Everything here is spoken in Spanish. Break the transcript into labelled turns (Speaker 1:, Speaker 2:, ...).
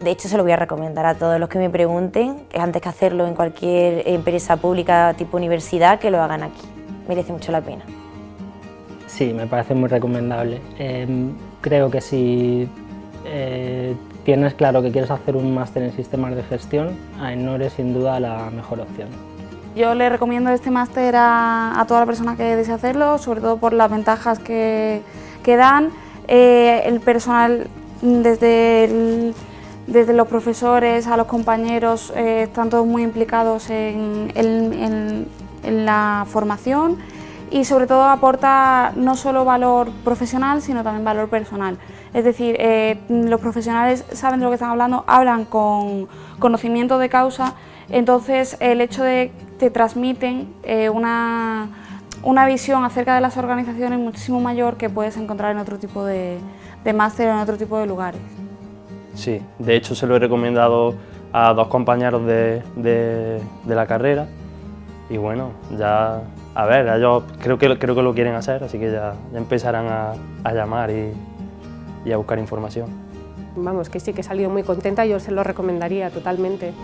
Speaker 1: De hecho, se lo voy a recomendar a todos los que me pregunten, que antes que hacerlo en cualquier empresa pública tipo universidad, que lo hagan aquí. Merece mucho la pena.
Speaker 2: Sí, me parece muy recomendable. Em, creo que si eh, tienes claro que quieres hacer un máster en sistemas de gestión, AENOR es sin duda la mejor opción.
Speaker 3: Yo le recomiendo este máster a, toda la persona que desee hacerlo, sobre todo por las ventajas que, dan. Eh, el personal, desde, desde los profesores a los compañeros, eh, están todos muy implicados en, la formación y sobre todo aporta no solo valor profesional, sino también valor personal. Es decir, eh, los profesionales saben de lo que están hablando, hablan con conocimiento de causa, entonces el hecho de que te transmiten eh, una, una, visión acerca de las organizaciones muchísimo mayor que puedes encontrar en otro tipo de, de máster o en otro tipo de lugares.
Speaker 4: Sí, de hecho se lo he recomendado a dos compañeros de, de, la carrera y bueno, ya a ver, ellos creo que, creo que lo quieren hacer, así que ya, empezarán a, llamar y, y a buscar información.
Speaker 5: Vamos, que sí que he salido muy contenta, yo se lo recomendaría totalmente.